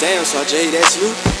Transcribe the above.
Damn, Sarge, that's you?